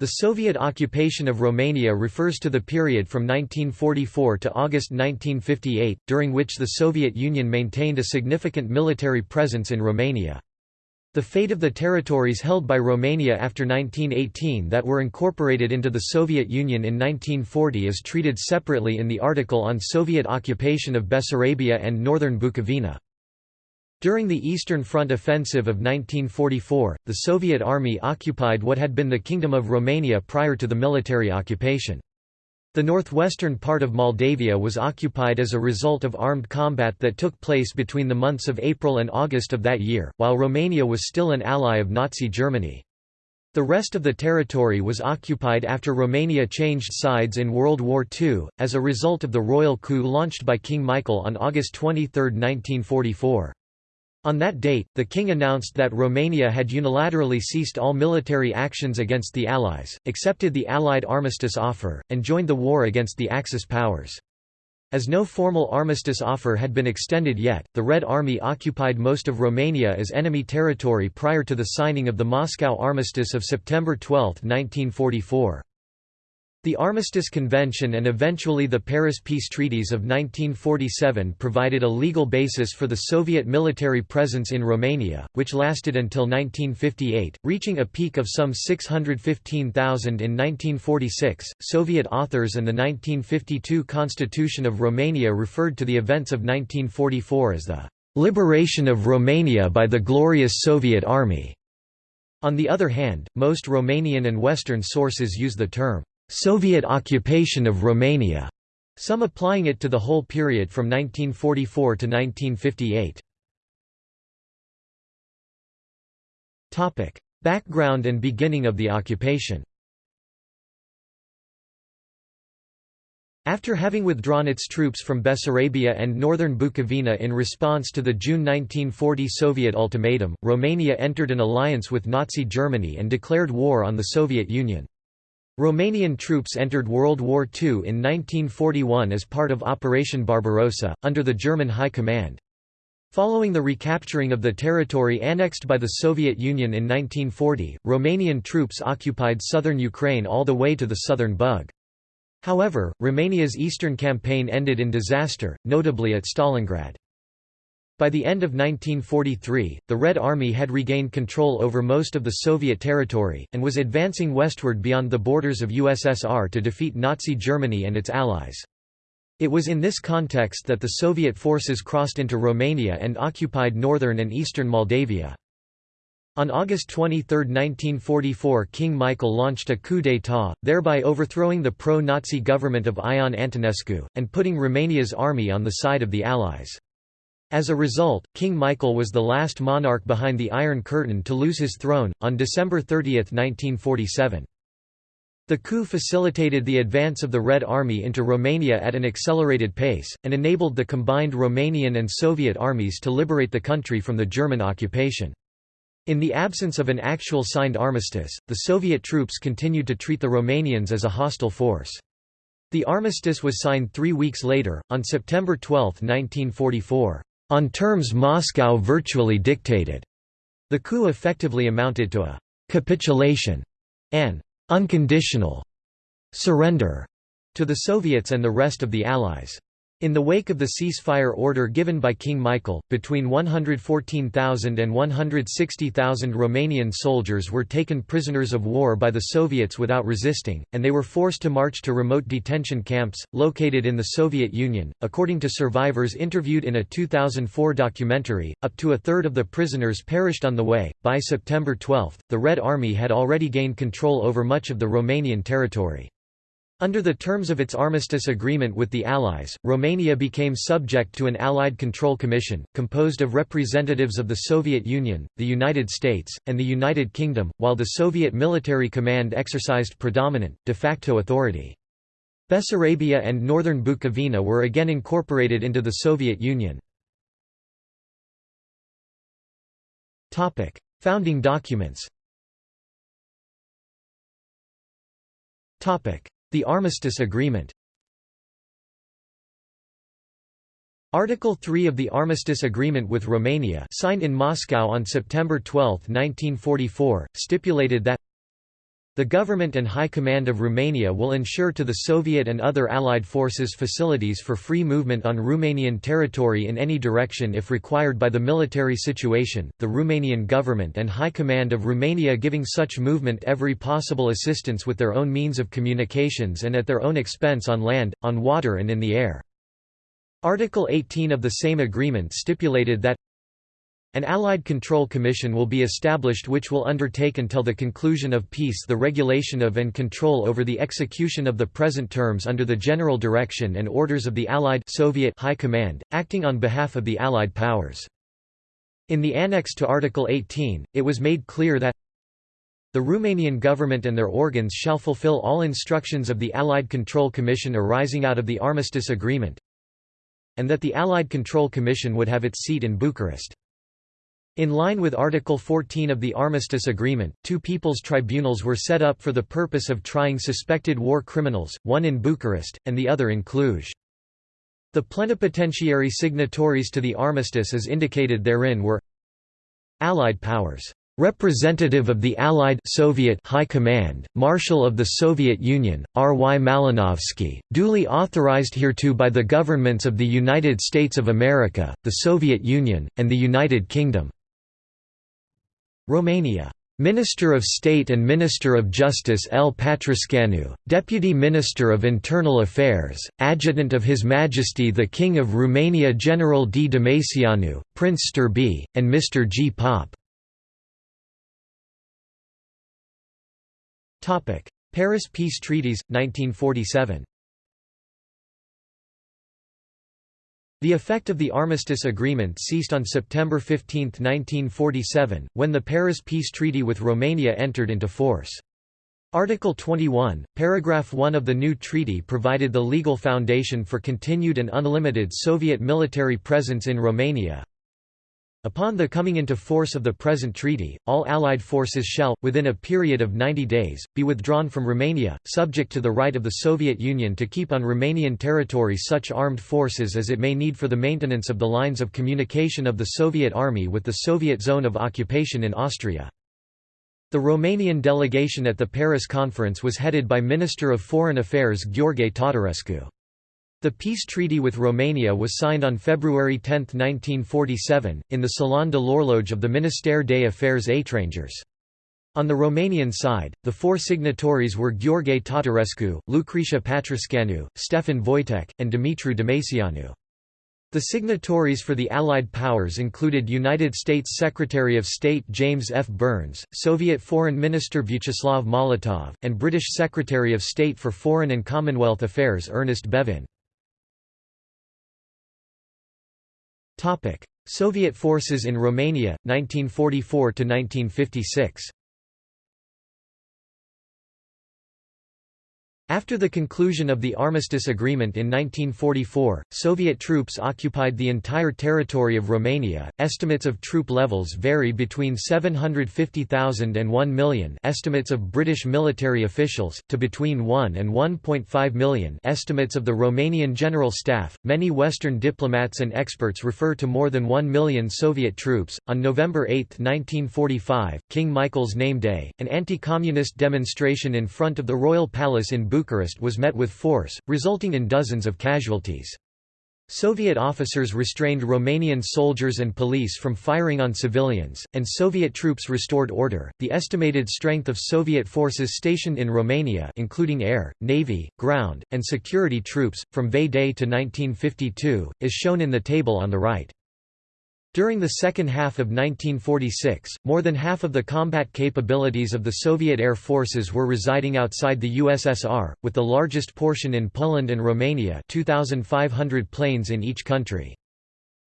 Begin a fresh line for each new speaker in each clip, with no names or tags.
The Soviet occupation of Romania refers to the period from 1944 to August 1958, during which the Soviet Union maintained a significant military presence in Romania. The fate of the territories held by Romania after 1918 that were incorporated into the Soviet Union in 1940 is treated separately in the article on Soviet occupation of Bessarabia and northern Bukovina. During the Eastern Front offensive of 1944, the Soviet army occupied what had been the Kingdom of Romania prior to the military occupation. The northwestern part of Moldavia was occupied as a result of armed combat that took place between the months of April and August of that year, while Romania was still an ally of Nazi Germany. The rest of the territory was occupied after Romania changed sides in World War II, as a result of the royal coup launched by King Michael on August 23, 1944. On that date, the king announced that Romania had unilaterally ceased all military actions against the Allies, accepted the Allied armistice offer, and joined the war against the Axis powers. As no formal armistice offer had been extended yet, the Red Army occupied most of Romania as enemy territory prior to the signing of the Moscow Armistice of September 12, 1944. The Armistice Convention and eventually the Paris Peace Treaties of 1947 provided a legal basis for the Soviet military presence in Romania, which lasted until 1958, reaching a peak of some 615,000 in 1946. Soviet authors and the 1952 Constitution of Romania referred to the events of 1944 as the liberation of Romania by the glorious Soviet Army. On the other hand, most Romanian and Western sources use the term Soviet occupation of Romania, some applying it to the whole period from 1944 to 1958. Topic: Background and beginning of the occupation. After having withdrawn its troops from Bessarabia and northern Bukovina in response to the June 1940 Soviet ultimatum, Romania entered an alliance with Nazi Germany and declared war on the Soviet Union. Romanian troops entered World War II in 1941 as part of Operation Barbarossa, under the German High Command. Following the recapturing of the territory annexed by the Soviet Union in 1940, Romanian troops occupied southern Ukraine all the way to the southern Bug. However, Romania's eastern campaign ended in disaster, notably at Stalingrad. By the end of 1943, the Red Army had regained control over most of the Soviet territory, and was advancing westward beyond the borders of USSR to defeat Nazi Germany and its allies. It was in this context that the Soviet forces crossed into Romania and occupied northern and eastern Moldavia. On August 23, 1944 King Michael launched a coup d'état, thereby overthrowing the pro-Nazi government of Ion Antonescu, and putting Romania's army on the side of the Allies. As a result, King Michael was the last monarch behind the Iron Curtain to lose his throne, on December 30, 1947. The coup facilitated the advance of the Red Army into Romania at an accelerated pace, and enabled the combined Romanian and Soviet armies to liberate the country from the German occupation. In the absence of an actual signed armistice, the Soviet troops continued to treat the Romanians as a hostile force. The armistice was signed three weeks later, on September 12, 1944 on terms Moscow virtually dictated. The coup effectively amounted to a capitulation, an unconditional surrender to the Soviets and the rest of the Allies. In the wake of the ceasefire order given by King Michael, between 114,000 and 160,000 Romanian soldiers were taken prisoners of war by the Soviets without resisting, and they were forced to march to remote detention camps, located in the Soviet Union. According to survivors interviewed in a 2004 documentary, up to a third of the prisoners perished on the way. By September 12, the Red Army had already gained control over much of the Romanian territory. Under the terms of its armistice agreement with the Allies, Romania became subject to an Allied Control Commission, composed of representatives of the Soviet Union, the United States, and the United Kingdom, while the Soviet Military Command exercised predominant, de facto authority. Bessarabia and northern Bukovina were again incorporated into the Soviet Union. Founding documents the Armistice Agreement. Article 3 of the Armistice Agreement with Romania signed in Moscow on September 12, 1944, stipulated that The government and high command of Romania will ensure to the Soviet and other Allied forces facilities for free movement on Romanian territory in any direction if required by the military situation, the Romanian government and high command of Romania giving such movement every possible assistance with their own means of communications and at their own expense on land, on water and in the air. Article 18 of the same agreement stipulated that an Allied Control Commission will be established which will undertake until the conclusion of peace the regulation of and control over the execution of the present terms under the general direction and orders of the Allied Soviet High Command, acting on behalf of the Allied powers. In the annex to Article 18, it was made clear that the Romanian government and their organs shall fulfill all instructions of the Allied Control Commission arising out of the Armistice Agreement, and that the Allied Control Commission would have its seat in Bucharest. In line with Article 14 of the Armistice Agreement, two people's tribunals were set up for the purpose of trying suspected war criminals, one in Bucharest, and the other in Cluj. The plenipotentiary signatories to the armistice as indicated therein were Allied powers Representative of the Allied Soviet High Command, Marshal of the Soviet Union, R. Y. Malinovsky, duly authorized hereto by the governments of the United States of America, the Soviet Union, and the United Kingdom. Romania. Minister of State and Minister of Justice L. Patrascanu, Deputy Minister of Internal Affairs, Adjutant of His Majesty the King of Romania General D. Dămăceanu, Prince Știrbey, and Mr. G. Pop. Paris Peace Treaties, 1947 The effect of the Armistice Agreement ceased on September 15, 1947, when the Paris Peace Treaty with Romania entered into force. Article 21, paragraph 1 of the new treaty provided the legal foundation for continued and unlimited Soviet military presence in Romania, Upon the coming into force of the present treaty, all Allied forces shall, within a period of 90 days, be withdrawn from Romania, subject to the right of the Soviet Union to keep on Romanian territory such armed forces as it may need for the maintenance of the lines of communication of the Soviet Army with the Soviet zone of occupation in Austria. The Romanian delegation at the Paris conference was headed by Minister of Foreign Affairs Gheorghe Tatarescu. The peace treaty with Romania was signed on February 10, 1947, in the Salon de l'Horloge of the Ministère des Affaires étrangères. On the Romanian side, the four signatories were Gheorghe Tatarescu, Lucrețiu Patrascanu, Stefan Voitec, and Dumitru Dămăceanu. The signatories for the Allied powers included United States Secretary of State James F. Byrnes, Soviet Foreign Minister Vyacheslav Molotov, and British Secretary of State for Foreign and Commonwealth Affairs Ernest Bevin. Soviet forces in Romania, 1944–1956 After the conclusion of the Armistice Agreement in 1944, Soviet troops occupied the entire territory of Romania. Estimates of troop levels vary between 750,000 and 1 million, estimates of British military officials, to between 1 and 1.5 million, estimates of the Romanian General Staff. Many Western diplomats and experts refer to more than 1 million Soviet troops. On November 8, 1945, King Michael's name day, an anti-communist demonstration in front of the Royal Palace in Bucharest was met with force, resulting in dozens of casualties. Soviet officers restrained Romanian soldiers and police from firing on civilians, and Soviet troops restored order. The estimated strength of Soviet forces stationed in Romania, including air, navy, ground, and security troops, from VE Day to 1952, is shown in the table on the right. During the second half of 1946, more than half of the combat capabilities of the Soviet air forces were residing outside the USSR, with the largest portion in Poland and Romania 2,500 planes in each country.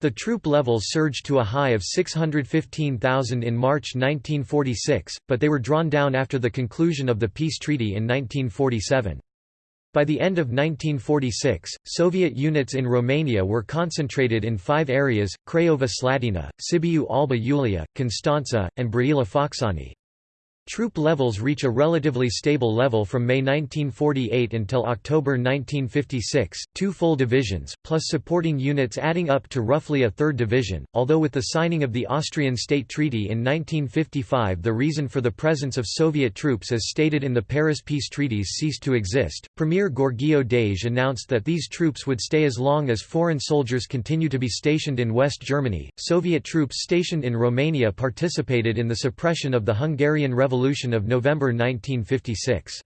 The troop levels surged to a high of 615,000 in March 1946, but they were drawn down after the conclusion of the peace treaty in 1947. By the end of 1946, Soviet units in Romania were concentrated in five areas, Craiova Slatina, Sibiu Alba Iulia, Constanța, and Brăila Focșani. Troop levels reach a relatively stable level from May 1948 until October 1956, two full divisions, plus supporting units adding up to roughly a third division, although with the signing of the Austrian State Treaty in 1955 the reason for the presence of Soviet troops as stated in the Paris peace treaties ceased to exist. Premier Gheorghiu-Dej announced that these troops would stay as long as foreign soldiers continue to be stationed in West Germany. Soviet troops stationed in Romania participated in the suppression of the Hungarian Revolution Revolution of November 1956.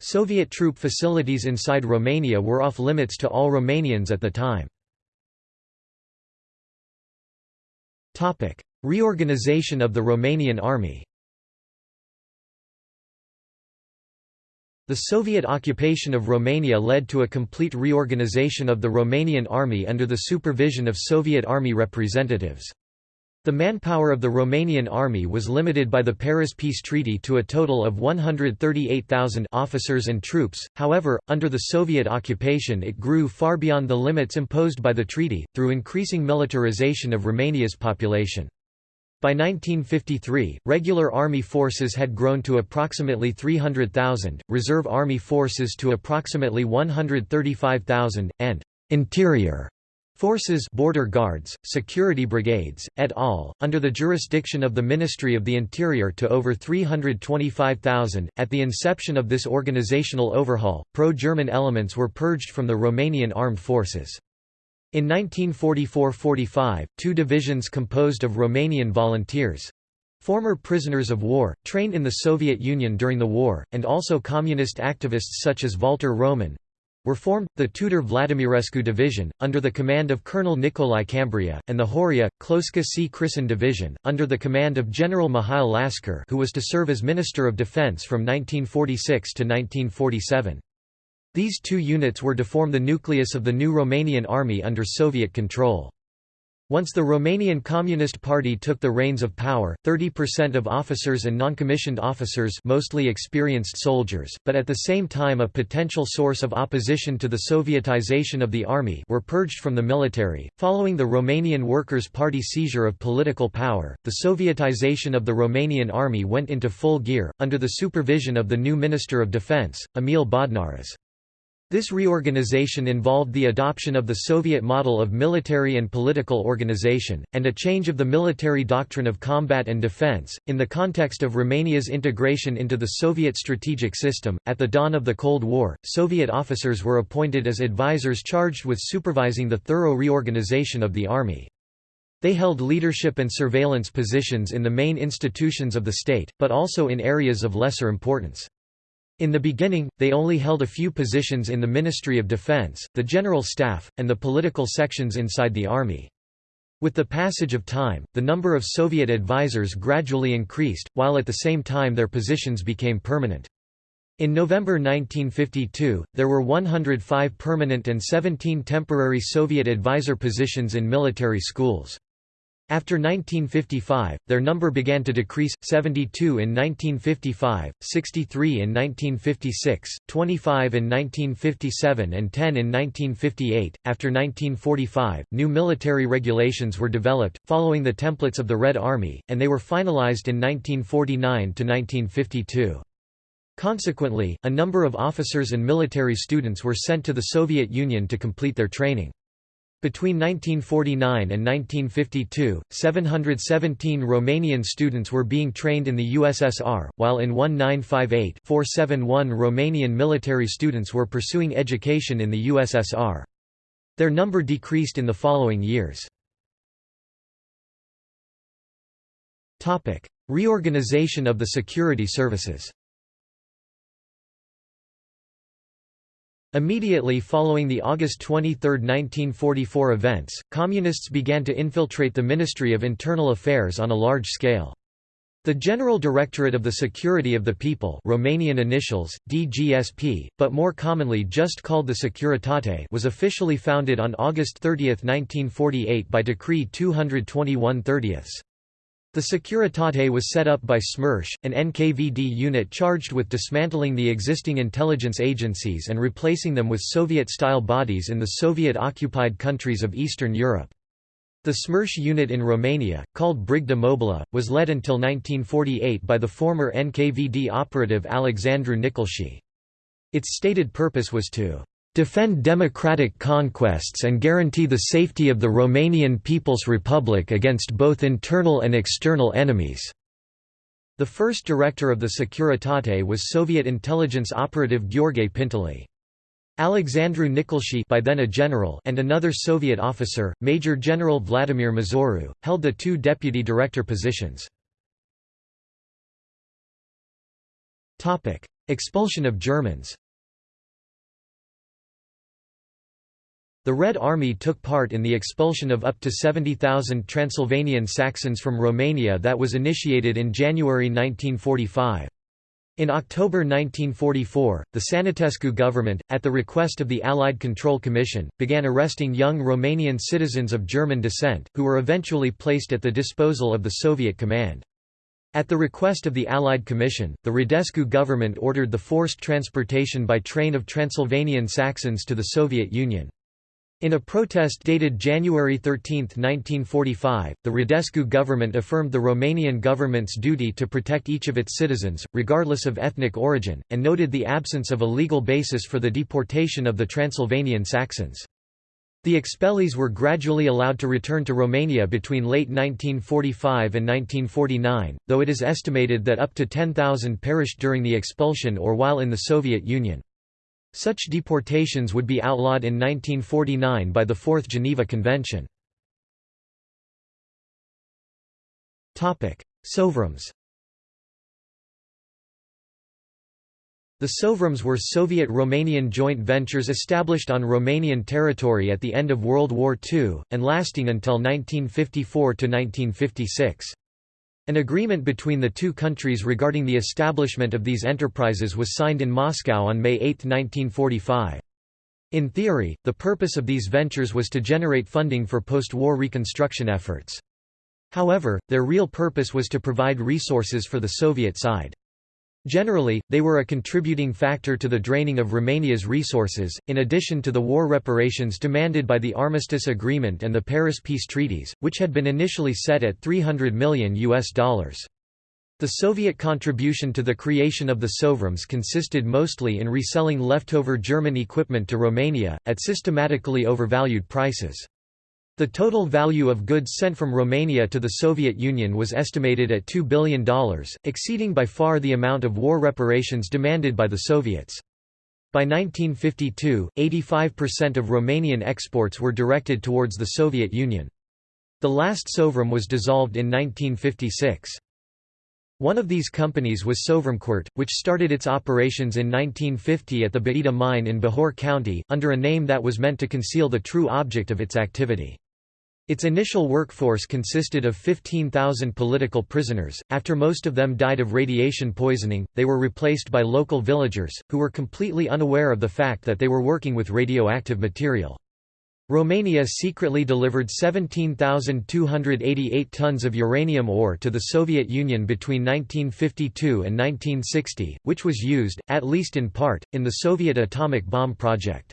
Soviet troop facilities inside Romania were off limits to all Romanians at the time. Reorganization of the Romanian army The Soviet occupation of Romania led to a complete reorganization of the Romanian army under the supervision of Soviet army representatives. The manpower of the Romanian army was limited by the Paris Peace Treaty to a total of 138,000 officers and troops, however, under the Soviet occupation it grew far beyond the limits imposed by the treaty, through increasing militarization of Romania's population. By 1953, regular army forces had grown to approximately 300,000, reserve army forces to approximately 135,000, and «interior» Forces border guards, security brigades, et al., under the jurisdiction of the Ministry of the Interior to over 325,000. At the inception of this organizational overhaul, pro-German elements were purged from the Romanian armed forces. In 1944–45, two divisions composed of Romanian volunteers—former prisoners of war, trained in the Soviet Union during the war, and also communist activists such as Walter Roman, were formed, the Tudor Vladimirescu Division, under the command of Colonel Nicolae Cambrea, and the Horia, Cloșca C. Crisan Division, under the command of General Mihail Lascăr who was to serve as Minister of Defense from 1946 to 1947. These two units were to form the nucleus of the new Romanian army under Soviet control. Once the Romanian Communist Party took the reins of power, 30% of officers and non-commissioned officers mostly experienced soldiers, but at the same time a potential source of opposition to the Sovietization of the army were purged from the military. Following the Romanian Workers' Party seizure of political power, the Sovietization of the Romanian army went into full gear, under the supervision of the new Minister of Defense, Emil Bodnaras. This reorganization involved the adoption of the Soviet model of military and political organization, and a change of the military doctrine of combat and defense. In the context of Romania's integration into the Soviet strategic system, at the dawn of the Cold War, Soviet officers were appointed as advisors charged with supervising the thorough reorganization of the army. They held leadership and surveillance positions in the main institutions of the state, but also in areas of lesser importance. In the beginning, they only held a few positions in the Ministry of Defense, the General Staff, and the political sections inside the army. With the passage of time, the number of Soviet advisers gradually increased, while at the same time their positions became permanent. In November 1952, there were 105 permanent and 17 temporary Soviet advisor positions in military schools. After 1955, their number began to decrease, 72 in 1955, 63 in 1956, 25 in 1957 and 10 in 1958. After 1945, new military regulations were developed, following the templates of the Red Army, and they were finalized in 1949 to 1952. Consequently, a number of officers and military students were sent to the Soviet Union to complete their training. Between 1949 and 1952, 717 Romanian students were being trained in the USSR, while in 1958 471 Romanian military students were pursuing education in the USSR. Their number decreased in the following years. Reorganization of the security services Immediately following the August 23, 1944 events, Communists began to infiltrate the Ministry of Internal Affairs on a large scale. The General Directorate of the Security of the People Romanian initials, DGSP, but more commonly just called the Securitate was officially founded on August 30, 1948 by Decree 221 30. The Securitate was set up by SMERSH, an NKVD unit charged with dismantling the existing intelligence agencies and replacing them with Soviet-style bodies in the Soviet-occupied countries of Eastern Europe. The Smersh unit in Romania, called Brigada Mobilă, was led until 1948 by the former NKVD operative Alexandru Nicolschi. Its stated purpose was to defend democratic conquests and guarantee the safety of the Romanian People's Republic against both internal and external enemies." The first director of the Securitate was Soviet intelligence operative Gheorghe Pintilie. Alexandru Nicolschi by then a general and another Soviet officer, Major General Vladimir Mazuru, held the two deputy director positions. Expulsion of Germans The Red Army took part in the expulsion of up to 70,000 Transylvanian Saxons from Romania that was initiated in January 1945. In October 1944, the Sănătescu government, at the request of the Allied Control Commission, began arresting young Romanian citizens of German descent, who were eventually placed at the disposal of the Soviet command. At the request of the Allied Commission, the Radescu government ordered the forced transportation by train of Transylvanian Saxons to the Soviet Union. In a protest dated January 13, 1945, the Radescu government affirmed the Romanian government's duty to protect each of its citizens, regardless of ethnic origin, and noted the absence of a legal basis for the deportation of the Transylvanian Saxons. The expellees were gradually allowed to return to Romania between late 1945 and 1949, though it is estimated that up to 10,000 perished during the expulsion or while in the Soviet Union. Such deportations would be outlawed in 1949 by the Fourth Geneva Convention. Sovroms The Sovroms were Soviet-Romanian joint ventures established on Romanian territory at the end of World War II, and lasting until 1954–1956. An agreement between the two countries regarding the establishment of these enterprises was signed in Moscow on May 8, 1945. In theory, the purpose of these ventures was to generate funding for post-war reconstruction efforts. However, their real purpose was to provide resources for the Soviet side. Generally, they were a contributing factor to the draining of Romania's resources, in addition to the war reparations demanded by the Armistice Agreement and the Paris Peace Treaties, which had been initially set at 300 million US dollars. The Soviet contribution to the creation of the Sovroms consisted mostly in reselling leftover German equipment to Romania, at systematically overvalued prices. The total value of goods sent from Romania to the Soviet Union was estimated at $2 billion, exceeding by far the amount of war reparations demanded by the Soviets. By 1952, 85% of Romanian exports were directed towards the Soviet Union. The last Sovrom was dissolved in 1956. One of these companies was Sovromcuarț, which started its operations in 1950 at the Baita mine in Bihor County, under a name that was meant to conceal the true object of its activity. Its initial workforce consisted of 15,000 political prisoners. After most of them died of radiation poisoning, they were replaced by local villagers, who were completely unaware of the fact that they were working with radioactive material. Romania secretly delivered 17,288 tons of uranium ore to the Soviet Union between 1952 and 1960, which was used, at least in part, in the Soviet atomic bomb project.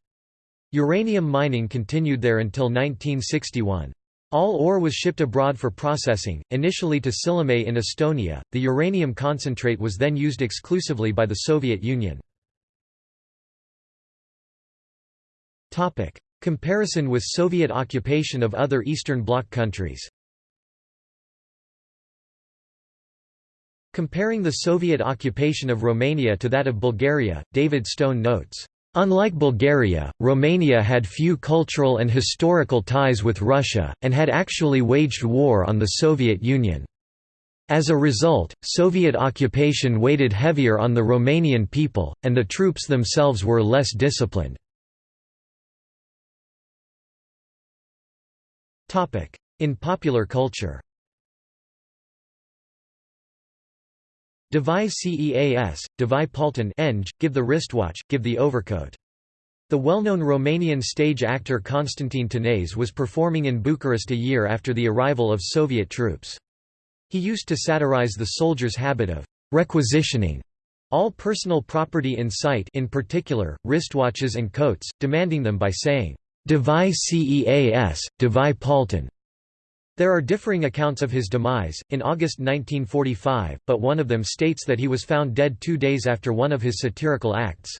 Uranium mining continued there until 1961. All ore was shipped abroad for processing, initially to Sillamäe in Estonia. The uranium concentrate was then used exclusively by the Soviet Union. Topic: Comparison with Soviet occupation of other Eastern Bloc countries. Comparing the Soviet occupation of Romania to that of Bulgaria, David Stone notes Unlike Bulgaria, Romania had few cultural and historical ties with Russia, and had actually waged war on the Soviet Union. As a result, Soviet occupation weighted heavier on the Romanian people, and the troops themselves were less disciplined. In popular culture Davai Ceas, Devi Palton Eng, give the wristwatch, give the overcoat. The well-known Romanian stage actor Constantin Tanase was performing in Bucharest a year after the arrival of Soviet troops. He used to satirize the soldiers' habit of requisitioning all personal property in sight in particular, wristwatches and coats, demanding them by saying, Davai Ceas, Devi Palton. There are differing accounts of his demise, in August 1945, but one of them states that he was found dead two days after one of his satirical acts.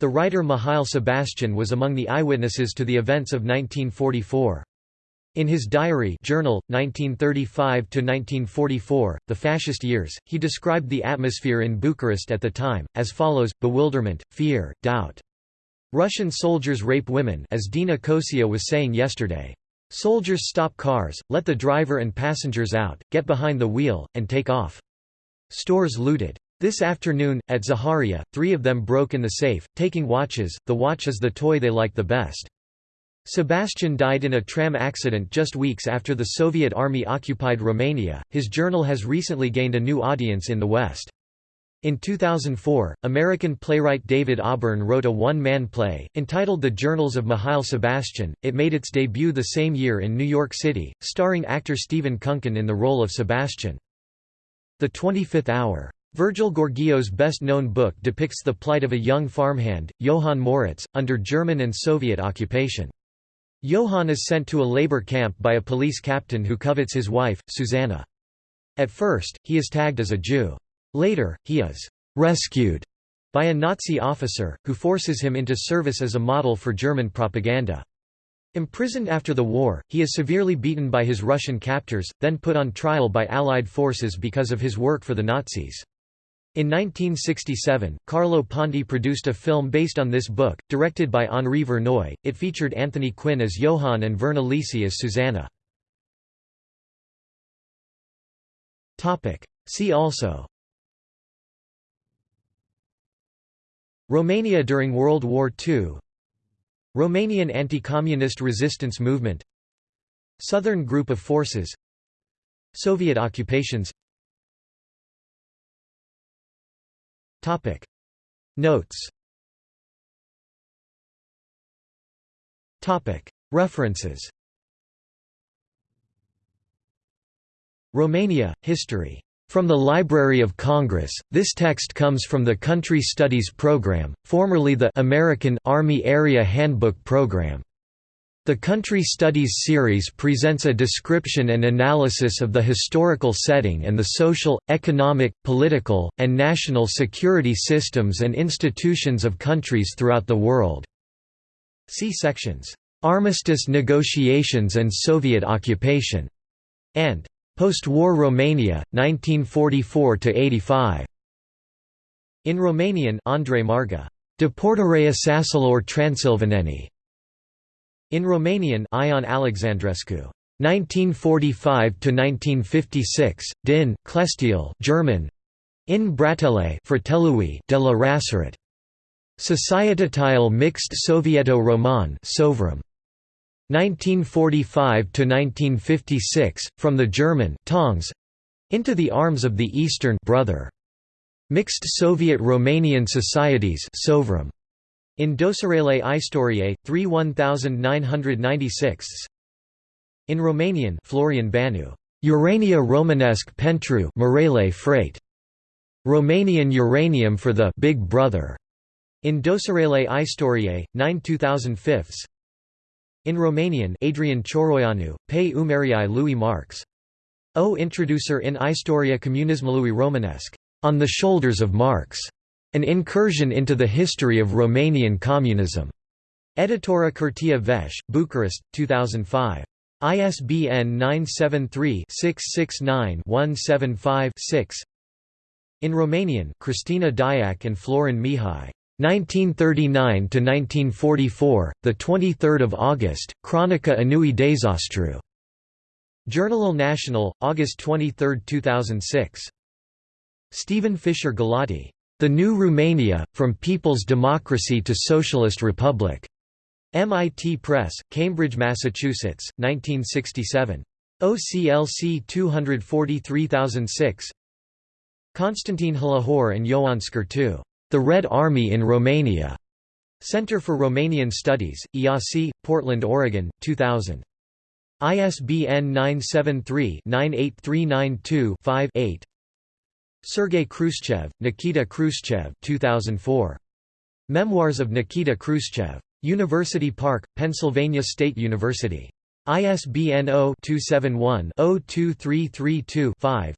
The writer Mihail Sebastian was among the eyewitnesses to the events of 1944. In his diary journal, 1935–1944, The Fascist Years, he described the atmosphere in Bucharest at the time, as follows, bewilderment, fear, doubt. Russian soldiers rape women as Dina Cocea was saying yesterday. Soldiers stop cars, let the driver and passengers out, get behind the wheel, and take off. Stores looted. This afternoon, at Zaharia, three of them broke in the safe, taking watches, the watch is the toy they like the best. Sebastian died in a tram accident just weeks after the Soviet army occupied Romania. His journal has recently gained a new audience in the West. In 2004, American playwright David Auburn wrote a one-man play, entitled The Journals of Mihail Sebastian. It made its debut the same year in New York City, starring actor Stephen Kunken in the role of Sebastian. The 25th Hour. Virgil Gheorghiu's best-known book depicts the plight of a young farmhand, Johann Moritz, under German and Soviet occupation. Johann is sent to a labor camp by a police captain who covets his wife, Susanna. At first, he is tagged as a Jew. Later, he is «rescued» by a Nazi officer, who forces him into service as a model for German propaganda. Imprisoned after the war, he is severely beaten by his Russian captors, then put on trial by Allied forces because of his work for the Nazis. In 1967, Carlo Ponti produced a film based on this book, directed by Henri Verneuil. It featured Anthony Quinn as Johann and Virna Lisi as Susanna. See also Romania during World War II Romanian anti-communist resistance movement. Southern Group of Forces. Soviet occupations. Topic. Notes. Topic. References. Romania, History. From the Library of Congress, this text comes from the Country Studies Program, formerly the American Army Area Handbook Program. The Country Studies series presents a description and analysis of the historical setting and the social, economic, political, and national security systems and institutions of countries throughout the world. See sections, "'Armistice negotiations and Soviet occupation' and "'Post-war Romania, 1944–85". In Romanian Andrei Marga, Deportarea Sasalor Transilvaneni, in Romanian Ion Alexandrescu. 1945–1956, Din, Clestiel German, In Bratele Fratelui de la Rasarat. Societatil Mixed Sovieto-Roman Sovrom. 1945–1956, from the German Tongs, into the arms of the Eastern brother. Mixed Soviet-Romanian Societies Sovrom. In Dosarele Istoriei, 3 1996 In Romanian Florian Banu, Urania Romanesque Pentru Marele Freight. Romanian uranium for the Big Brother. In Dosarele Istoriei, 9 2005 In Romanian Adrian Cioroianu, Pe Umerii lui Marx. O introducer in Istoria Comunismului Romanesque. On the Shoulders of Marx. An Incursion into the History of Romanian Communism. Editora Curtea Veche, Bucharest, 2005. ISBN 973-669-175-6 In Romanian Cristina Diac and Florin Mihai. 1939–1944, 23 August, Chronica Anui Dezastru. Journal National, August 23, 2006. Stephen Fischer Galati. The New Romania, From People's Democracy to Socialist Republic. MIT Press, Cambridge, Massachusetts, 1967. OCLC 243006 Constantine Hlihor and Ioan Scurtu. The Red Army in Romania. Center for Romanian Studies, IASI, Portland, Oregon, 2000. ISBN 973 98392 5 8. Sergei Khrushchev, Nikita Khrushchev 2004. Memoirs of Nikita Khrushchev. University Park, Pennsylvania State University. ISBN 0-271-02332-5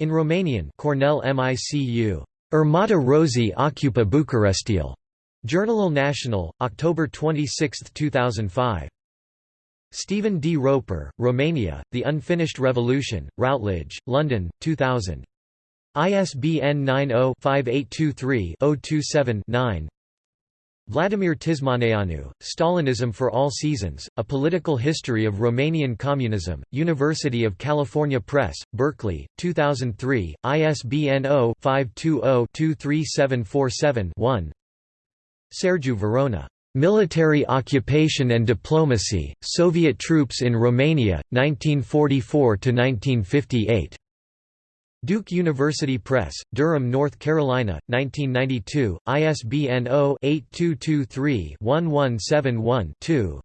In Romanian Cornell MICU. Armata Rozi Ocupa Bucurestil. Journal National, October 26, 2005. Stephen D. Roper, Romania, The Unfinished Revolution, Routledge, London, 2000. ISBN 90-5823-027-9 Vladimir Tismaneanu, Stalinism for All Seasons, A Political History of Romanian Communism, University of California Press, Berkeley, 2003, ISBN 0-520-23747-1 Sergiu Verona. Military Occupation and Diplomacy, Soviet Troops in Romania, 1944–1958. Duke University Press, Durham, North Carolina, 1992, ISBN 0-8223-1171-2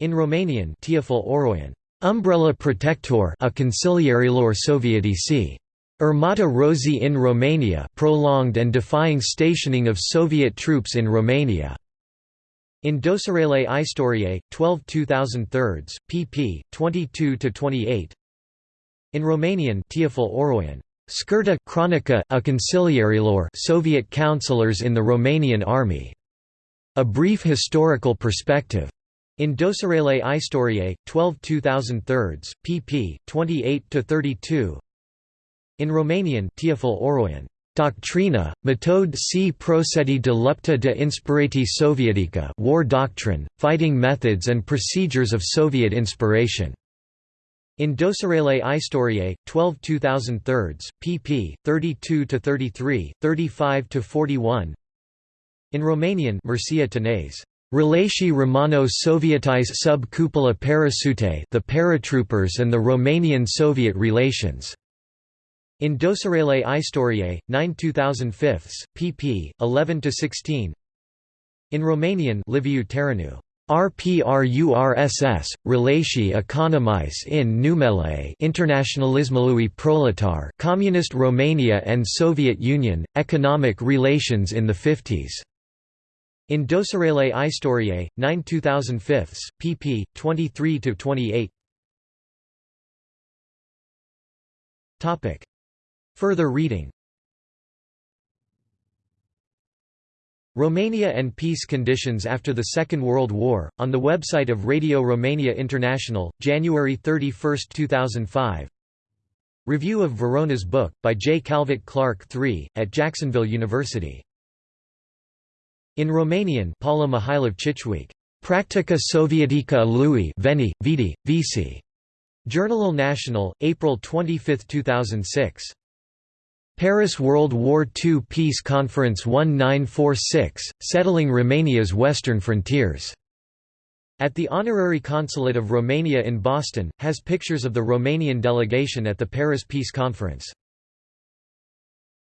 In Romanian Teofil Oroian, Umbrella Protector a Consiliarilor Sovietici. Armata Rozi in Romania prolonged and defying stationing of Soviet troops in Romania. In Dosarele Istoriei, 12 2003, pp. 22–28 in Romanian Teofil Oroian, Scurta Chronica, a Consiliarilor Soviet counselors in the Romanian Army. A Brief Historical Perspective. In Dosarele Istoriei, 12 2003, pp. 28–32 In Romanian Teofil Oroian, Doctrina, metode si procedi de lupta de inspirati sovietica war doctrine, fighting methods and procedures of Soviet inspiration. In Dosarele Istoriei, 12 2003, pp. 32–33, 35–41 In Romanian Mircea Tănase, Relații Romano-Sovietis sub cupula parasute the paratroopers and the Romanian-Soviet relations. In Dosarele Istoriei, 9 2005, pp. 11–16 In Romanian Liviu Țăranu RPRURSS, Relații economice in numele Internationalismului Proletar Communist Romania and Soviet Union, Economic Relations in the 50s. In Dosarele Istoriei, 9 2005, pp. 23–28 Further reading Romania and Peace Conditions After the Second World War, on the website of Radio Romania International, January 31, 2005 Review of Verona's book, by J. Calvert Clark III, at Jacksonville University. In Romanian Paula Mihailov Chiciuc. Practica Sovietica lui Veni, Vidi, Vici. Journal National, April 25, 2006. Paris World War II Peace Conference 1946, Settling Romania's Western Frontiers. At the Honorary Consulate of Romania in Boston, has pictures of the Romanian delegation at the Paris Peace Conference.